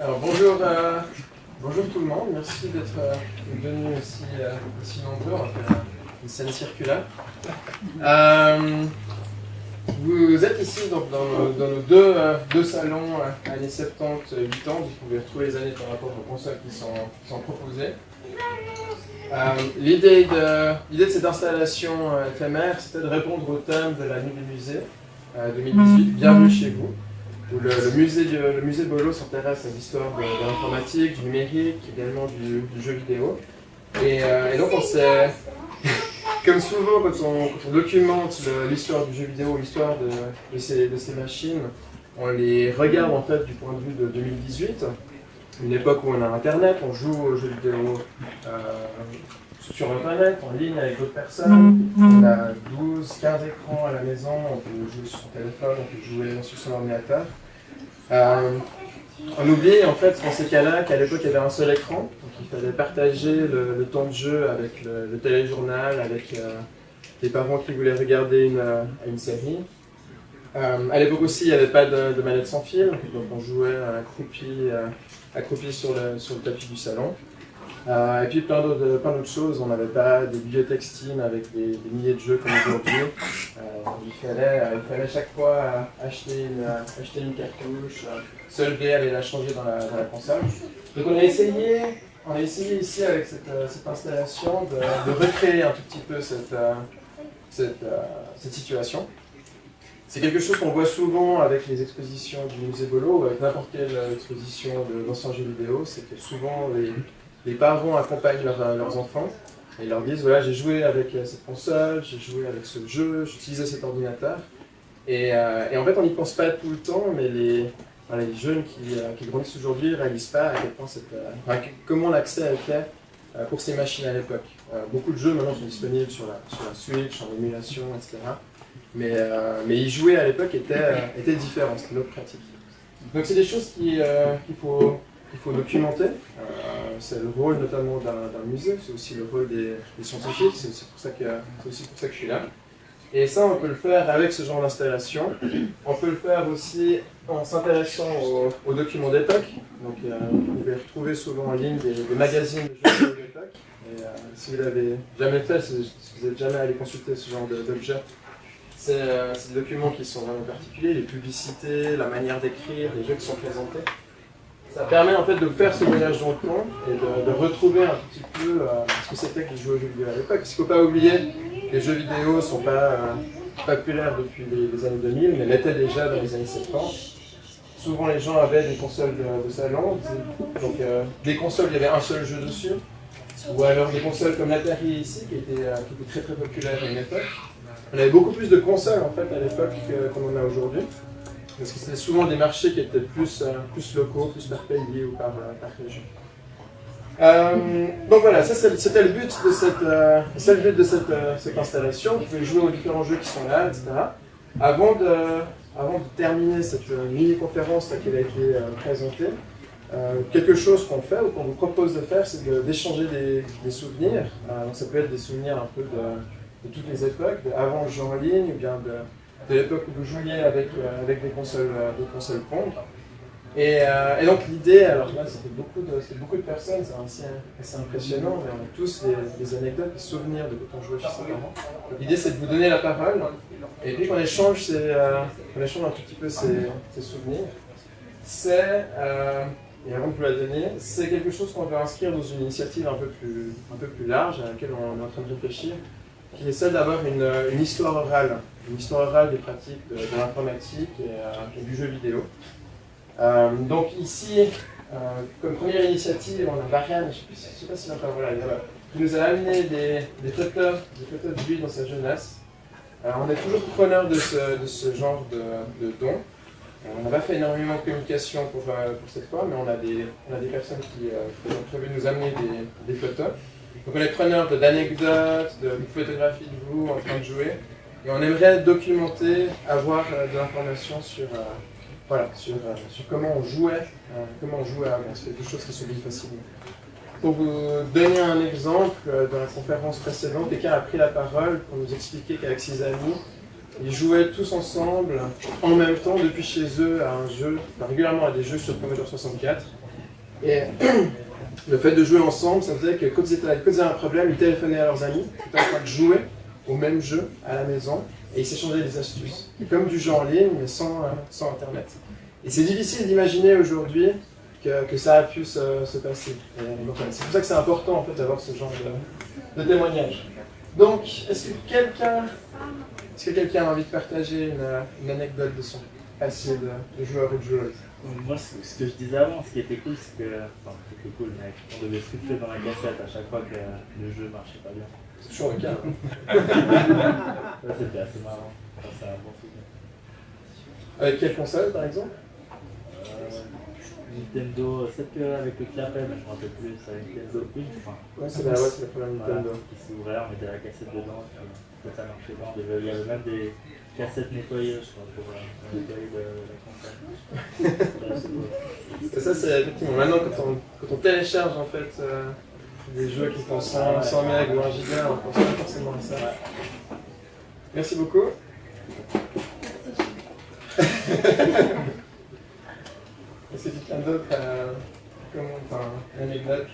Alors bonjour, euh, bonjour tout le monde, merci d'être euh, venu aussi, euh, aussi nombreux, on va faire une scène circulaire. Euh, vous êtes ici donc, dans, nos, dans nos deux, euh, deux salons années 70, 8 ans, vous pouvez retrouver les années par rapport aux consoles qui sont, qui sont proposées. Euh, L'idée de, cette installation éphémère, c'était de répondre au thème de la nuit du musée euh, 2018, Bienvenue chez vous, où le, musée, du- le musée Bolo s'intéresse à l'histoire de, de l'informatique, du numérique, également du, jeu vidéo. Et, euh, donc on s'est, comme souvent quand on, documente l'histoire du jeu vidéo, l'histoire de, de ces, de ces machines, on les regarde en fait du point de vue de 2018, une époque où on a Internet, on joue aux jeux vidéo euh, sur Internet, en ligne avec d'autres personnes. On a 12, 15 écrans à la maison, on peut jouer sur son téléphone, on peut jouer sur son ordinateur. Euh, on oublie en fait dans ces cas-là qu'à l'époque il y avait un seul écran, donc il fallait partager le, le temps de jeu avec le, le téléjournal, avec euh, les parents qui voulaient regarder une, euh, une série. Euh, à l'époque aussi il n'y avait pas de, de manette sans fil, donc on jouait accroupi, accroupi sur, le, sur le tapis du salon. Euh, et puis plein d'autres d'autres choses, on n'avait pas des bibliothèques Steam avec des, milliers de jeux comme aujourd'hui. Euh, il, fallait, euh, il fallait chaque fois euh, acheter, une, euh, cartouche, euh, se lever, aller la changer dans la, dans console. Donc on a essayé, on a essayé ici avec cette, euh, installation de, recréer un tout petit peu cette, euh, euh, situation. C'est quelque chose qu'on voit souvent avec les expositions du musée Bolo, ou avec n'importe quelle euh, exposition de- d'anciens jeux vidéo, c'est que souvent les, les parents accompagnent leurs, leurs enfants et leur disent voilà j'ai joué avec euh, cette console, j'ai joué avec ce jeu, j'utilisais cet ordinateur. Et, euh, et en fait on n'y pense pas tout le temps, mais les, jeunes qui, euh, grandissent aujourd'hui ne réalisent pas à quel point cette, euh, comment l'accès était euh, pour ces machines à l'époque. Euh, beaucoup de jeux maintenant sont disponibles sur la, sur la Switch, en émulation, etc. Mais, euh, mais y jouer à l'époque était, euh, était différent, c'était une autre pratique. Donc c'est des choses qui, euh, qu'il faut, qu'il faut documenter. Euh, c'est le rôle notamment d'un musée, c'est aussi le rôle des, scientifiques, c'est aussi, aussi pour ça que je suis là. Et ça, on peut le faire avec ce genre d'installation. On peut le faire aussi en s'intéressant aux, documents d'époque. Donc, euh, vous pouvez retrouver souvent en ligne des, magazines de jeux vidéo d'époque. Et euh, si vous l'avez jamais fait, si vous n'êtes jamais allé consulter ce genre de- d'objet, c'est euh, des documents qui sont vraiment particuliers, les publicités, la manière d'écrire, les jeux qui sont présentés. Ça permet en fait de faire ce voyage dans le temps et de, retrouver un petit peu euh, ce que c'était que aux jeux vidéo à l'époque. Parce qu'il ne faut pas oublier que les jeux vidéo ne sont pas euh, populaires depuis les, les années 2000, mais l'étaient déjà dans les années 70. Souvent les gens avaient des consoles de, de salon, donc euh, des consoles, il y avait un seul jeu dessus. Ou alors des consoles comme l'Atari ici, qui était, très très populaire à une époque. On avait beaucoup plus de consoles en fait à l'époque que- qu'on en a aujourd'hui. Parce que c'était souvent des marchés qui étaient plus, euh, plus locaux, plus par pays ou par, euh, région. Euh, donc voilà, ça c'était le but de cette, cette, installation. Vous pouvez jouer aux différents jeux qui sont là, etc. Avant de, terminer cette mini-conférence qui a été présentée, quelque chose qu'on fait ou qu'on vous propose de faire, c'est d'échanger des, souvenirs. Donc ça peut être des souvenirs un peu de, toutes les époques, avant le jeu en ligne, ou bien de, de l'époque où vous jouiez avec, euh, avec des consoles, euh, des consoles Pong. Et, euh, et donc l'idée, alors là c'était beaucoup beaucoup de personnes, c'est assez, impressionnant, mais on a tous des, anecdotes, des souvenirs de quand on jouait chez ses parents. L'idée c'est de vous donner la parole, et puis qu'on échange, euh, échange un tout petit peu ces, ces souvenirs. C'est, et avant de vous la donner, c'est quelque chose qu'on veut inscrire dans une initiative un peu plus, un peu plus large à laquelle on est en train de réfléchir, qui est celle d'avoir une, une histoire orale, une histoire orale des pratiques de, de l'informatique et, euh, et du jeu vidéo. Euh, donc ici, euh, comme première initiative, on a Marianne, je ne sais, pas si encore voilà, qui nous a amené des, photos, des photos de lui dans sa jeunesse. Euh, on est toujours preneur de ce, de genre de, de dons. On n'a pas fait énormément de communication pour, cette fois, mais on a des, on a des personnes qui, ont prévu de nous amener des, photos. Donc on est preneur de- d'anecdotes, de, photographies de vous en train de jouer. Et on aimerait documenter, avoir euh, de l'information sur, euh, voilà, sur, euh, sur comment on jouait, comment on jouait avant. C'est quelque chose qui s'oublie facilement. Pour vous donner un exemple, dans la conférence précédente, quelqu'un a pris la parole pour nous expliquer qu'avec ses amis, ils jouaient tous ensemble, en même temps, depuis chez eux, à un jeu, régulièrement à des jeux sur Commodore 64. Et le fait de jouer ensemble, ça faisait que quand ils, étaient, quand ils avaient un problème, ils téléphonaient à leurs amis, ils étaient en train de jouer au même jeu à la maison, et ils s'échangeaient des astuces. Comme du jeu en ligne, mais sans, euh, sans Internet. Et c'est difficile d'imaginer aujourd'hui que, que, ça a pu se, se passer. C'est pour ça que c'est important en fait, d'avoir ce genre de, de témoignage. Donc, est-ce que quelqu'un est que quelqu'un a envie de partager une, anecdote de son passé de, joueur ou de joueuse? Moi, ce que je disais avant, ce qui était cool, c'est que. Enfin, c'était cool, mais on devait souffler dans la cassette à chaque fois que le jeu marchait pas bien. C'est toujours le cas. Hein. ça, c'était assez marrant. Enfin, c'est un bon souvenir. Avec quelle console, par exemple euh, Nintendo, c'est avec le clapet, mais je me rappelle plus, c'est Nintendo 1, enfin. Ouais, c'est la, ouais, la première Nintendo. Voilà, qui s'ouvrait, on mettait la cassette dedans, puis ça marchait bien. Il y avait même des cassettes nettoyées, je crois, pour euh, nettoyer de, la console. ça, c'est effectivement, maintenant quand on, quand on télécharge en fait euh, des jeux qui font 100, 100 MB ou 1 giga, on pense pas forcément à ça. Merci beaucoup. Est-ce que quelqu'un d'autre a enfin, une anecdote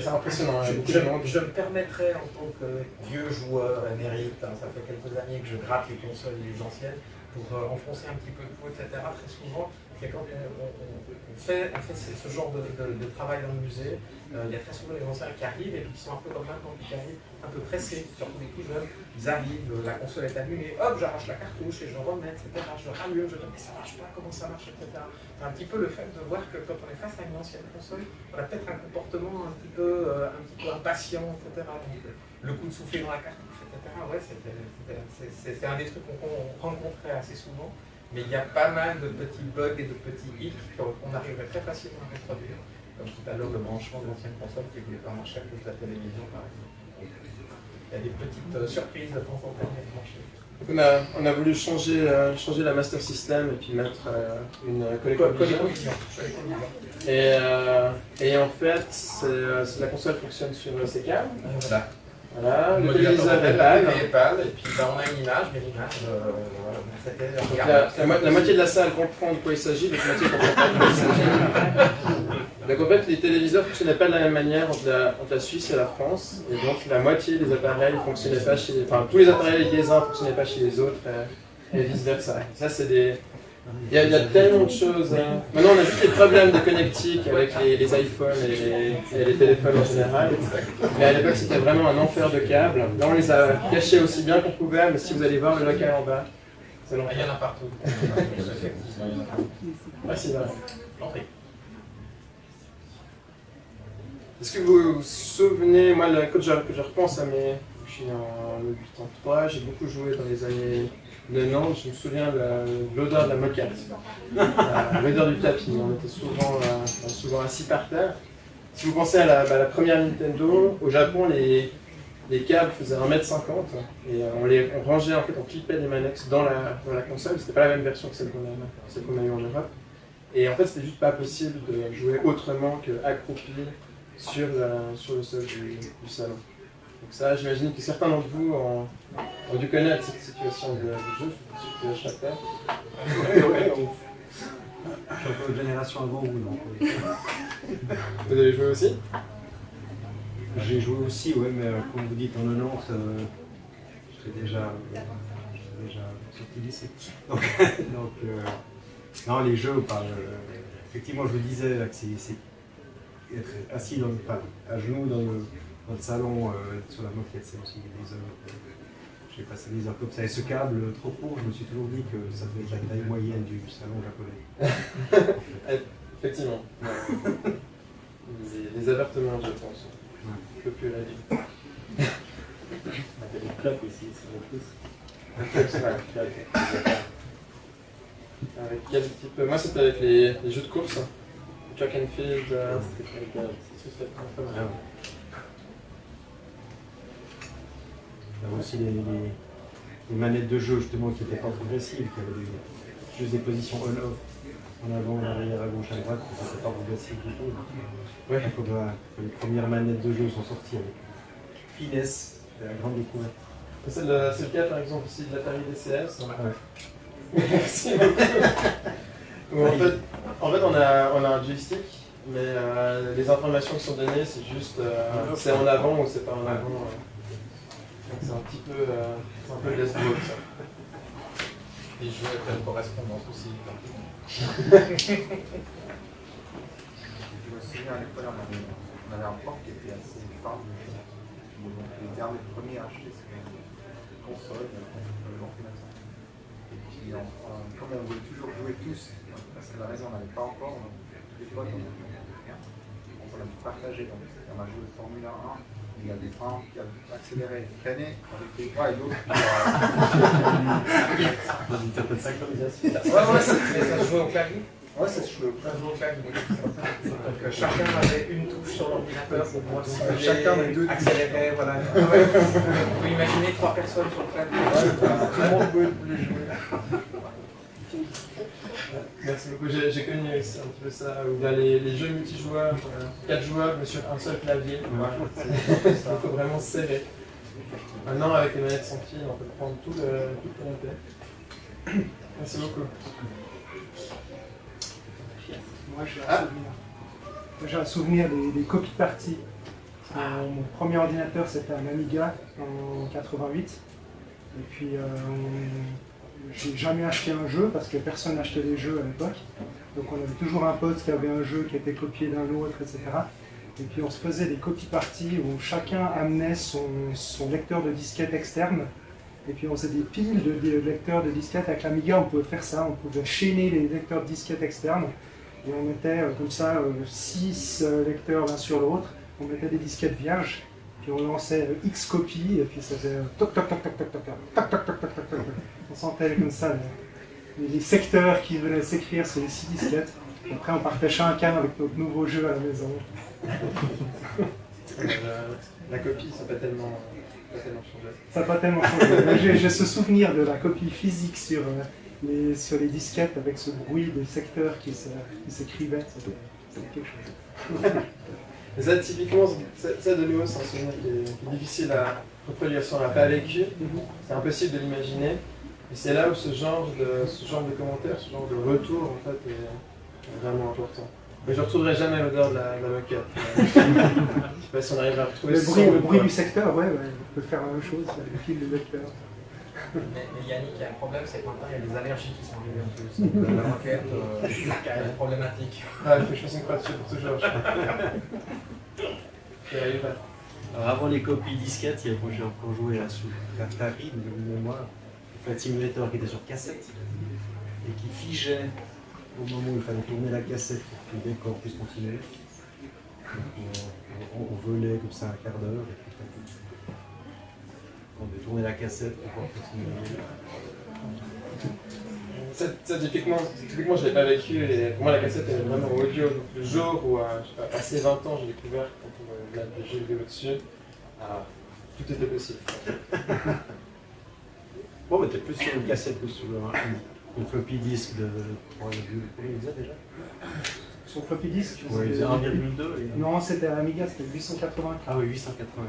c'est impressionnant. Je, je, je, me permettrais, en tant que vieux joueur émérite, hein, ça fait quelques années que je gratte les consoles les anciennes, pour euh, enfoncer un petit peu de peau, etc. Très souvent, quand on, on, fait, ce genre de, travail dans le musée, euh, il y a très souvent les anciens qui arrivent et qui sont un peu comme maintenant, qui arrivent un peu pressés, surtout les plus jeunes. Ils arrivent, la console est allumée, hop, j'arrache la cartouche et je remets, etc. Je rallume, je dis mais ça marche pas, comment ça marche, etc. C'est un petit peu le fait de voir que quand on est face à une ancienne console, on a peut-être un comportement un petit peu, euh, un petit peu impatient, etc. Le coup de souffler dans la cartouche. Ouais, c'est un des trucs qu'on rencontrait assez souvent. Mais il y a pas mal de petits bugs et de petits hits qu'on arriverait très facilement à reproduire. Comme tout à l'heure, le branchement de l'ancienne console qui ne voulait pas marcher à cause de la télévision, par exemple. Il y a des petites euh, surprises de temps en temps à brancher. On a, on a voulu changer, euh, changer la Master System et puis mettre euh, une collector vision. Et, euh, et en fait, la console fonctionne sur ces câbles. Voilà. Voilà, le est pâle. Et puis ben, on a une image, mais l'image, euh, la, moitié de la salle comprend de quoi il s'agit, l'autre moitié ne comprend pas de quoi il s'agit. Donc en fait, les téléviseurs ne fonctionnaient pas de la même manière entre la, entre la, Suisse et la France, et donc la moitié des appareils ne fonctionnaient pas chez, enfin tous les appareils les uns ne fonctionnaient pas chez les autres, et, et vice versa. Ça c'est des il y, a, il y, a, tellement de choses. Hein. Maintenant, on a juste des problèmes de connectique avec les, les iPhones et les, et les, téléphones en général. Mais à l'époque, c'était vraiment un enfer de câbles. Là, on les a cachés aussi bien qu'on pouvait, mais si vous allez voir le local en bas, c'est Il y en a partout. ah, c'est vrai. Est-ce que vous vous souvenez, moi, quand je repense à mes. Je suis en 83, j'ai beaucoup joué dans les années de Nantes, je me souviens de l'odeur de la moquette, euh, l'odeur du tapis. On était souvent, euh, souvent assis par terre. Si vous pensez à la, bah, la première Nintendo, au Japon, les, les câbles faisaient 1m50 et euh, on, les, on rangeait, en fait, on clippait les manettes dans la, dans la console. C'était pas la même version que celle qu'on a, qu'on a eue en Europe. Et en fait, c'était juste pas possible de jouer autrement qu'accroupi sur, sur le sol du, du salon. Donc ça, j'imagine que certains d'entre vous ont, ont, dû connaître cette situation de, de jeu. Oui, oui, Je suis un peu de génération avant vous, non Vous avez joué aussi? J'ai joué aussi, oui, mais euh, comme vous dites, en 90, euh, j'étais déjà, euh, déjà sorti du lycée. Donc, donc euh, non, les jeux, par, effectivement, je vous disais là, que c'est être assis dans le, enfin, à genoux dans le dans le salon euh, sur la moquette, c'est aussi des heures. Euh, j'ai passé des heures comme ça. Et ce câble trop court, je me suis toujours dit que ça devait être la taille moyenne du salon japonais. Effectivement. les, les, avertements, je pense. Je peux plus la vie. On a des cloques aussi, le plus. Avec quel type Moi, c'était avec les, les, jeux de course. Track and field. C'était très bien. Il y avait aussi les, les, les, manettes de jeu justement qui n'étaient pas progressives, qui avaient des, juste des positions on-off, en avant, en arrière, à gauche, à droite, qui n'étaient pas progressives du tout. Ouais. Donc, les premières manettes de jeu sont sorties avec finesse, c'était la grande découverte. C'est le, c'est le cas par exemple ici de l'Atari DCS. Ouais. Merci beaucoup. En fait, en fait on, a, on a un joystick, mais euh, les informations qui sont données, c'est juste euh, c'est en avant ou c'est pas en avant. euh. C'est un petit peu, euh, un peu les ça. Et je jouais pleine correspondance aussi. Je me souviens à l'école, on avait, on avait un prof qui était assez de donc, les derniers premiers à acheter sur une console. Et puis, on- on- comme on voulait toujours jouer tous, parce que la maison on n'avait pas encore, on- tous les potes, on avait rien. Donc, on a partagé. Donc, on a joué Formule 1. Il y avait un qui a accéléré, freiné avec les bras et l'autre qui a. Dans une certaine synchronisation. Ouais, ouais, ça, mais ça se jouait au clavier. Ouais, ça se jouait au clavier. Donc euh, chacun avait une touche sur l'ordinateur pour pouvoir simuler, Chacun avait deux accélérer, voilà. Ouais. Vous pouvez imaginer trois personnes sur le clavier. Tout le monde pouvait le jouer. Merci beaucoup. J'ai connu aussi un petit peu ça, où il y a les, les jeux multijoueurs, 4 joueurs, mais sur un seul clavier. Il faut vraiment se serrer. Maintenant, avec les manettes sans fil, on peut prendre tout le, tout le canapé. Merci beaucoup. Moi, j'ai un Ah. souvenir. Moi, J'ai un souvenir des, des copies parties. Euh, mon premier ordinateur, c'était un Amiga en 88. Et puis, euh, on- j'ai jamais acheté un jeu parce que personne n'achetait des jeux à l'époque. Donc, on avait toujours un pote qui avait un jeu qui était copié d'un autre, etc. Et puis, on se faisait des copies parties où chacun amenait son, lecteur de disquette externe. Et puis, on faisait des piles de, lecteurs de disquette. Avec l'Amiga, on pouvait faire ça. On pouvait chaîner les lecteurs de disquette externes. Et on mettait euh, comme ça 6 lecteurs l'un sur l'autre. On mettait des disquettes vierges. Puis on lançait euh, X copies. Et puis ça faisait euh, toc toc toc toc toc toc toc toc toc toc toc toc toc. On sentait comme ça les, les secteurs qui venaient s'écrire sur les 6 disquettes. Et après on partait chacun avec notre nouveau jeu à la maison. Euh, la copie, ça n'a pas tellement, changé. Ça n'a pas tellement changé. Mais J'ai ce souvenir de la copie physique sur, euh, les, sur les disquettes avec ce bruit de secteurs qui se- qui s'écrivaient. C'était quelque chose. Ça, typiquement, ça, ça, de nouveau, c'est un souvenir qui est, qui est difficile à reproduire si on l'a pas vécu. C'est impossible de l'imaginer. Et c'est là où ce genre, de, ce genre de commentaires, ce genre de retour, en fait, est, vraiment important. Mais je ne retrouverai jamais l'odeur de la, de la moquette. je sais pas si on arrivera à retrouver Le bruit, son le bruit du secteur, ouais, ouais, on peut faire la même chose, le fil de lecteur. Mais, mais Yannick, il y a un problème, c'est que maintenant il y a des allergies qui sont arrivées en plus. Donc, euh, la moquette, euh, elle est problématique. Ah, il faut que je fasse une croix dessus pour toujours. Alors avant les copies disquettes, il y a- moi j'ai encore joué à sous l'Atari de mémoire. Flight Simulator qui était sur cassette et qui figeait au moment où il fallait tourner la cassette pour que le décor puisse continuer. Donc, on, on- on volait comme ça un quart d'heure et puis on devait tourner la cassette pour pouvoir continuer. Ça, ça, typiquement, typiquement, je ne l'ai pas vécu et pour moi la cassette elle est vraiment audio. Donc le jour où, euh, je sais pas, passé 20 ans, j'ai découvert qu'on pouvait mettre des jeux vidéo dessus, ah, tout était possible. Bon, mais t'es plus sur une cassette que sur un- une floppy disk de. Combien il disait déjà? Sur floppy disk, Ouais, il c'était- faisait 1,2 et. non, c'était à Amiga, c'était 880. Ah oui, 880.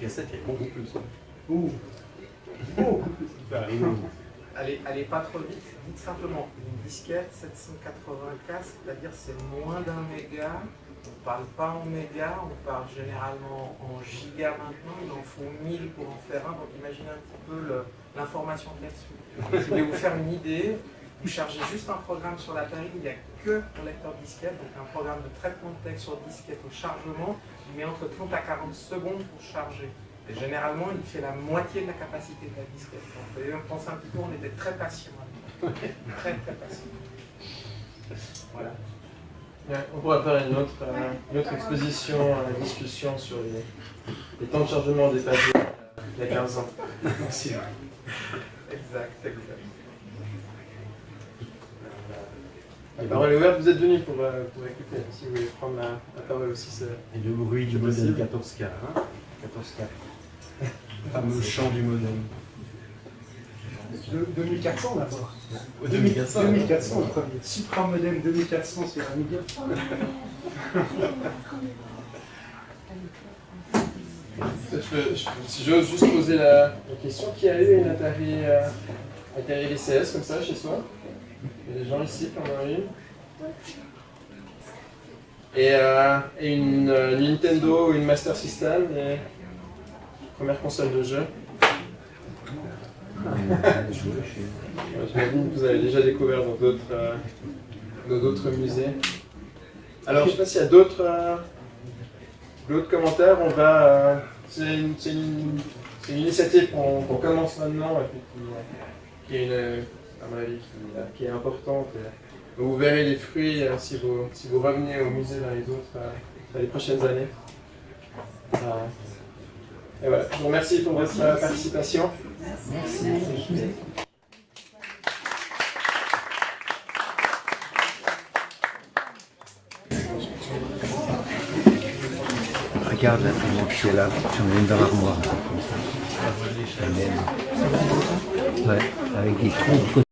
Cassette, il y a beaucoup plus. Ouh, au- Allez, allez pas trop vite, dites simplement une disquette 780K, c'est-à-dire c'est moins d'un méga. On parle pas en méga, on parle généralement en giga maintenant. Il en faut 1000 pour en faire un, donc imaginez un petit peu l'information qu'il y a dessus. Vous voulez vous faire une idée, vous chargez juste un programme sur l'Atari, il n'y a que un lecteur disquette, donc un programme de traitement de texte sur disquette au chargement, il met entre 30 à 40 secondes pour charger. Et généralement, il fait la moitié de la capacité de la disquette. Donc, vous voyez, on pense un petit peu, on était très patient. très très patient. Voilà. Ouais, on pourra faire une autre, euh, une autre exposition, une discussion sur les, les temps de chargement des papiers euh, il y a 15 ans. Merci. Exact, exact. La parole est ouverte, vous êtes venus pour, euh, pour écouter. Si vous voulez prendre la, la parole aussi. Et le bruit du possible. 14K. Hein 14K. Le fameux chant du modem. De- 2400 d'abord. 2400. 2400 le premier. Supra modem 2400 sur Amiga. Je je si j'ose juste poser la, la question, qui a eu une Atari, euh, Atari VCS comme ça chez soi Il y a des gens ici qui en ont une Et, une euh, Nintendo ou une Master System, et première console de jeu. J'imagine que vous avez déjà découvert dans d'autres euh, musées. Alors, je sais pas s'il y a d'autres euh, commentaires. On va. c'est une, une- une initiative qu'on qu'on commence maintenant et puis est, une, à mon avis, qui, euh, qui est importante. Et vous verrez les fruits euh, si, vous, si vous revenez au musée dans les autres euh, dans les prochaines années. Euh, et voilà, je vous remercie pour votre euh, participation. Regarde la est là, j'en ai une dans l'armoire. Ouais, avec des trous de côté.